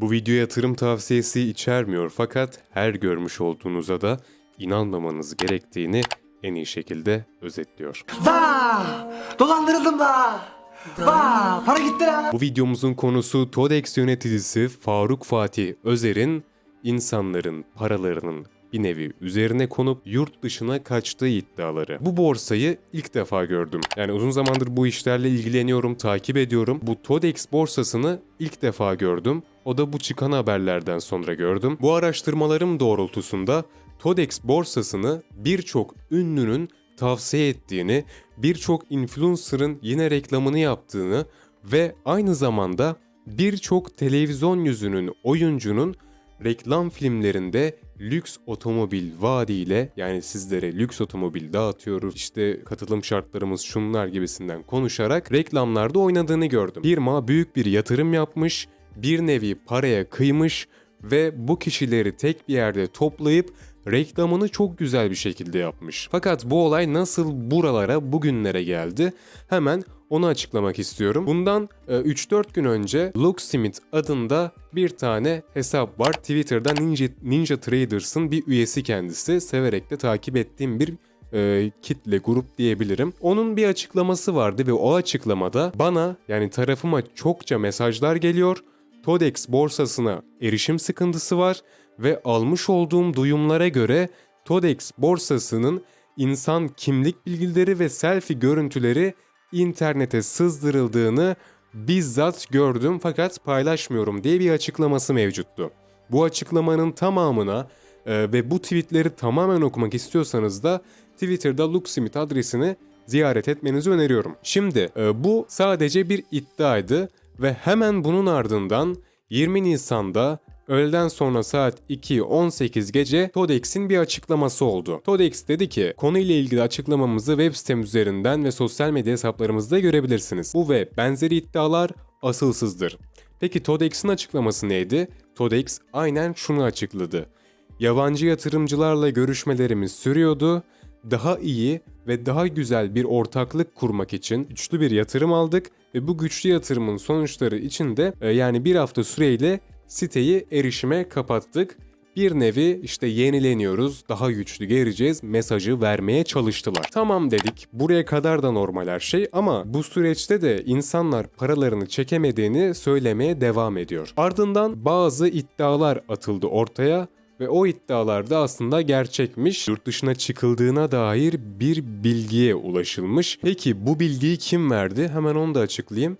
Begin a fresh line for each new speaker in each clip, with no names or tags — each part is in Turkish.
Bu video yatırım tavsiyesi içermiyor fakat her görmüş olduğunuza da inanmamanız gerektiğini en iyi şekilde özetliyor.
Vaa! Dolandırıldım da. Vaa! Para gitti la.
Bu videomuzun konusu TODEX yöneticisi Faruk Fatih Özer'in insanların paralarının bir nevi üzerine konup yurt dışına kaçtığı iddiaları. Bu borsayı ilk defa gördüm. Yani uzun zamandır bu işlerle ilgileniyorum, takip ediyorum. Bu TODEX borsasını ilk defa gördüm. O da bu çıkan haberlerden sonra gördüm. Bu araştırmalarım doğrultusunda TODEX borsasını birçok ünlünün tavsiye ettiğini, birçok influencer'ın yine reklamını yaptığını ve aynı zamanda birçok televizyon yüzünün, oyuncunun reklam filmlerinde lüks otomobil vaadiyle yani sizlere lüks otomobil dağıtıyoruz işte katılım şartlarımız şunlar gibisinden konuşarak reklamlarda oynadığını gördüm. Firma büyük bir yatırım yapmış, bir nevi paraya kıymış ve bu kişileri tek bir yerde toplayıp reklamını çok güzel bir şekilde yapmış. Fakat bu olay nasıl buralara, bugünlere geldi? Hemen onu açıklamak istiyorum. Bundan e, 3-4 gün önce Locksmith adında bir tane hesap var. Twitter'da Ninja, Ninja Traders'ın bir üyesi kendisi. Severek de takip ettiğim bir e, kitle grup diyebilirim. Onun bir açıklaması vardı ve o açıklamada bana yani tarafıma çokça mesajlar geliyor. TODEX borsasına erişim sıkıntısı var ve almış olduğum duyumlara göre TODEX borsasının insan kimlik bilgileri ve selfie görüntüleri internete sızdırıldığını bizzat gördüm fakat paylaşmıyorum diye bir açıklaması mevcuttu. Bu açıklamanın tamamına e, ve bu tweetleri tamamen okumak istiyorsanız da Twitter'da Luximit adresini ziyaret etmenizi öneriyorum. Şimdi e, bu sadece bir iddiaydı ve hemen bunun ardından 20 Nisan'da Öğleden sonra saat 2.18 gece TODEX'in bir açıklaması oldu. TODEX dedi ki konuyla ilgili açıklamamızı web sitemiz üzerinden ve sosyal medya hesaplarımızda görebilirsiniz. Bu ve benzeri iddialar asılsızdır. Peki TODEX'in açıklaması neydi? TODEX aynen şunu açıkladı. Yabancı yatırımcılarla görüşmelerimiz sürüyordu. Daha iyi ve daha güzel bir ortaklık kurmak için güçlü bir yatırım aldık ve bu güçlü yatırımın sonuçları için de e, yani bir hafta süreyle siteyi erişime kapattık. Bir nevi işte yenileniyoruz, daha güçlü geleceğiz mesajı vermeye çalıştılar. Tamam dedik, buraya kadar da normal her şey ama bu süreçte de insanlar paralarını çekemediğini söylemeye devam ediyor. Ardından bazı iddialar atıldı ortaya ve o iddialarda aslında gerçekmiş. Yurt dışına çıkıldığına dair bir bilgiye ulaşılmış. Peki bu bilgiyi kim verdi? Hemen onu da açıklayayım.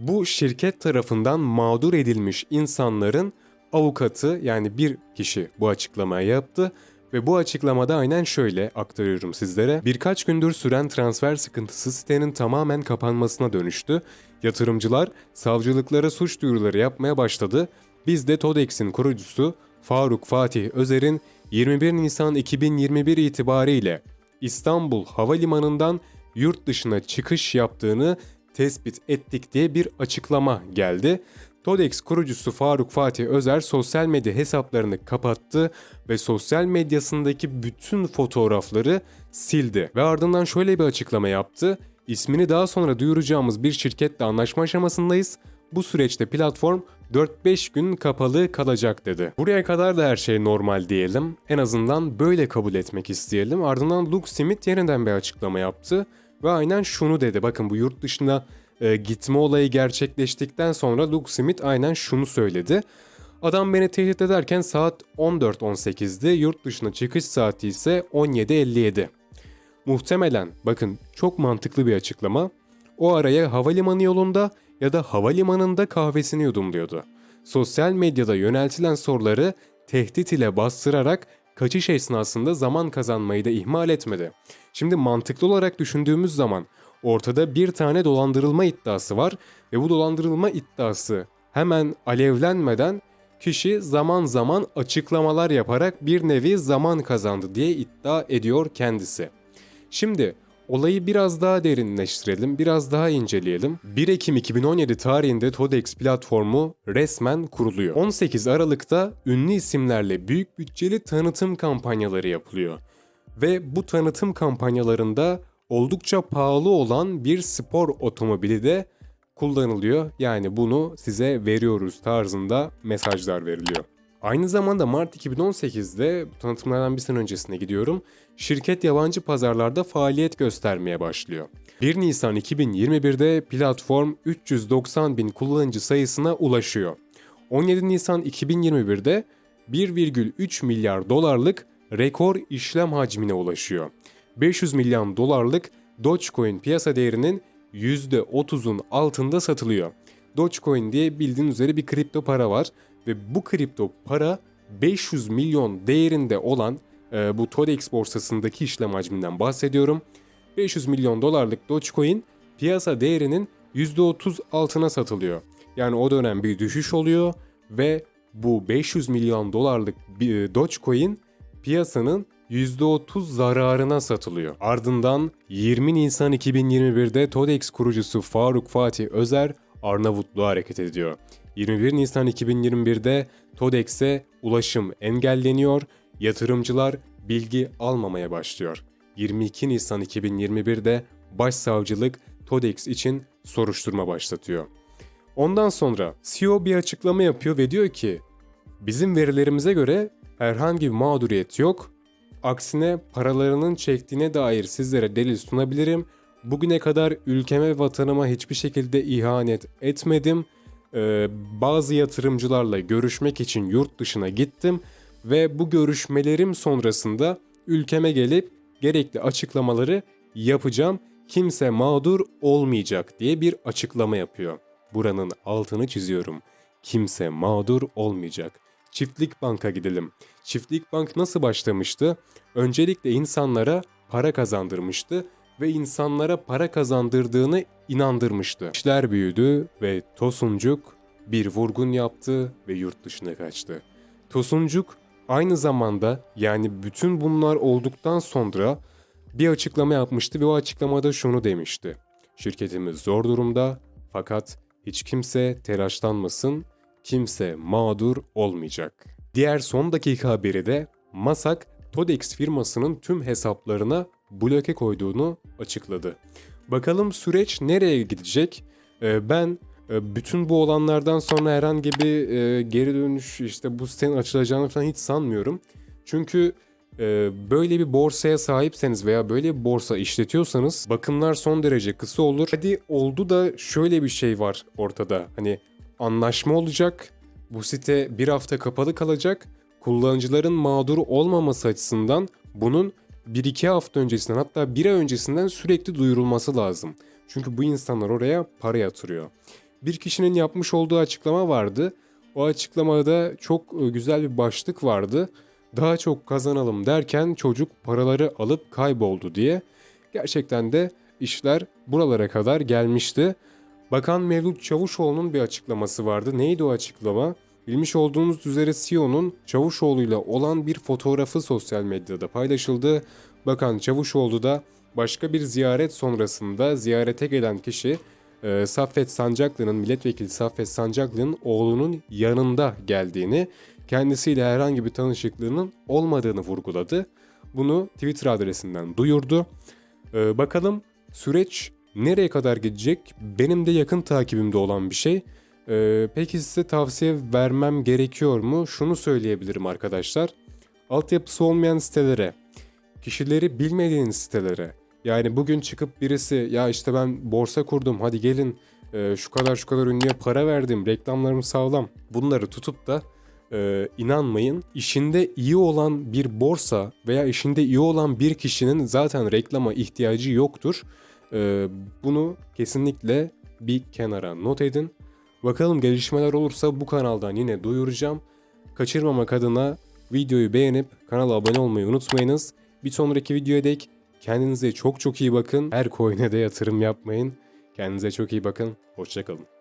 Bu şirket tarafından mağdur edilmiş insanların avukatı yani bir kişi bu açıklamayı yaptı ve bu açıklamada aynen şöyle aktarıyorum sizlere. Birkaç gündür süren transfer sıkıntısı sitenin tamamen kapanmasına dönüştü. Yatırımcılar savcılıklara suç duyuruları yapmaya başladı. Biz de TODEX'in kurucusu Faruk Fatih Özer'in 21 Nisan 2021 itibariyle İstanbul Havalimanı'ndan yurt dışına çıkış yaptığını tespit ettik diye bir açıklama geldi. TODEX kurucusu Faruk Fatih Özer sosyal medya hesaplarını kapattı ve sosyal medyasındaki bütün fotoğrafları sildi. Ve ardından şöyle bir açıklama yaptı. İsmini daha sonra duyuracağımız bir şirketle anlaşma aşamasındayız. Bu süreçte platform 4-5 gün kapalı kalacak dedi. Buraya kadar da her şey normal diyelim. En azından böyle kabul etmek isteyelim. Ardından Luke Smith yeniden bir açıklama yaptı. Ve aynen şunu dedi. Bakın bu yurt dışına e, gitme olayı gerçekleştikten sonra Luke Smith aynen şunu söyledi. Adam beni tehdit ederken saat 14.18'di. Yurt dışına çıkış saati ise 17.57. Muhtemelen bakın çok mantıklı bir açıklama. O araya havalimanı yolunda ya da havalimanında kahvesini yudumluyordu. Sosyal medyada yöneltilen soruları tehdit ile bastırarak kaçış esnasında zaman kazanmayı da ihmal etmedi. Şimdi mantıklı olarak düşündüğümüz zaman ortada bir tane dolandırılma iddiası var ve bu dolandırılma iddiası hemen alevlenmeden kişi zaman zaman açıklamalar yaparak bir nevi zaman kazandı diye iddia ediyor kendisi. Şimdi olayı biraz daha derinleştirelim, biraz daha inceleyelim. 1 Ekim 2017 tarihinde TODEX platformu resmen kuruluyor. 18 Aralık'ta ünlü isimlerle büyük bütçeli tanıtım kampanyaları yapılıyor. Ve bu tanıtım kampanyalarında oldukça pahalı olan bir spor otomobili de kullanılıyor. Yani bunu size veriyoruz tarzında mesajlar veriliyor. Aynı zamanda Mart 2018'de tanıtımlardan bir sene öncesine gidiyorum. Şirket yabancı pazarlarda faaliyet göstermeye başlıyor. 1 Nisan 2021'de platform 390 bin kullanıcı sayısına ulaşıyor. 17 Nisan 2021'de 1,3 milyar dolarlık rekor işlem hacmine ulaşıyor. 500 milyon dolarlık Dogecoin piyasa değerinin %30'un altında satılıyor. Dogecoin diye bildiğin üzere bir kripto para var ve bu kripto para 500 milyon değerinde olan e, bu Todex borsasındaki işlem hacminden bahsediyorum. 500 milyon dolarlık Dogecoin piyasa değerinin %30 altına satılıyor. Yani o dönem bir düşüş oluyor ve bu 500 milyon dolarlık e, Dogecoin piyasanın %30 zararına satılıyor. Ardından 20 Nisan 2021'de Todex kurucusu Faruk Fatih Özer Arnavutluğa hareket ediyor. 21 Nisan 2021'de Todex'e ulaşım engelleniyor, yatırımcılar bilgi almamaya başlıyor. 22 Nisan 2021'de Başsavcılık Todex için soruşturma başlatıyor. Ondan sonra CEO bir açıklama yapıyor ve diyor ki bizim verilerimize göre herhangi bir mağduriyet yok. Aksine paralarının çektiğine dair sizlere delil sunabilirim. Bugüne kadar ülkeme vatanıma hiçbir şekilde ihanet etmedim. Ee, bazı yatırımcılarla görüşmek için yurt dışına gittim ve bu görüşmelerim sonrasında ülkeme gelip gerekli açıklamaları yapacağım. Kimse mağdur olmayacak diye bir açıklama yapıyor. Buranın altını çiziyorum. Kimse mağdur olmayacak. Çiftlik Bank'a gidelim. Çiftlik Bank nasıl başlamıştı? Öncelikle insanlara para kazandırmıştı ve insanlara para kazandırdığını inandırmıştı. İşler büyüdü ve Tosuncuk bir vurgun yaptı ve yurt dışına kaçtı. Tosuncuk aynı zamanda yani bütün bunlar olduktan sonra bir açıklama yapmıştı ve o açıklamada şunu demişti. Şirketimiz zor durumda fakat hiç kimse telaşlanmasın, kimse mağdur olmayacak. Diğer son dakika haberi de Masak Todex firmasının tüm hesaplarına bloke koyduğunu açıkladı. Bakalım süreç nereye gidecek? Ee, ben e, bütün bu olanlardan sonra herhangi bir e, geri dönüş işte bu sitenin açılacağını falan hiç sanmıyorum. Çünkü e, böyle bir borsaya sahipseniz veya böyle bir borsa işletiyorsanız bakımlar son derece kısa olur. Hadi oldu da şöyle bir şey var ortada. Hani anlaşma olacak. Bu site bir hafta kapalı kalacak. Kullanıcıların mağdur olmaması açısından bunun 1-2 hafta öncesinden hatta bir ay öncesinden sürekli duyurulması lazım. Çünkü bu insanlar oraya para yatırıyor. Bir kişinin yapmış olduğu açıklama vardı. O açıklamada çok e, güzel bir başlık vardı. Daha çok kazanalım derken çocuk paraları alıp kayboldu diye. Gerçekten de işler buralara kadar gelmişti. Bakan Mevlüt Çavuşoğlu'nun bir açıklaması vardı. Neydi o açıklama? Bilmiş olduğunuz üzere CEO'nun Çavuşoğlu ile olan bir fotoğrafı sosyal medyada paylaşıldı. Bakan Çavuşoğlu da başka bir ziyaret sonrasında ziyarete gelen kişi e, Saffet Sancaklı'nın, milletvekili Saffet Sancaklı'nın oğlunun yanında geldiğini, kendisiyle herhangi bir tanışıklığının olmadığını vurguladı. Bunu Twitter adresinden duyurdu. E, bakalım süreç nereye kadar gidecek? Benim de yakın takibimde olan bir şey. Ee, peki size tavsiye vermem gerekiyor mu? Şunu söyleyebilirim arkadaşlar. Altyapısı olmayan sitelere, kişileri bilmediğiniz sitelere. Yani bugün çıkıp birisi ya işte ben borsa kurdum hadi gelin e, şu kadar şu kadar ünlüye para verdim reklamlarım sağlam. Bunları tutup da e, inanmayın. İşinde iyi olan bir borsa veya işinde iyi olan bir kişinin zaten reklama ihtiyacı yoktur. E, bunu kesinlikle bir kenara not edin. Bakalım gelişmeler olursa bu kanaldan yine duyuracağım. Kaçırmamak adına videoyu beğenip kanala abone olmayı unutmayınız. Bir sonraki videoya dek kendinize çok çok iyi bakın. Her coin'e de yatırım yapmayın. Kendinize çok iyi bakın. Hoşçakalın.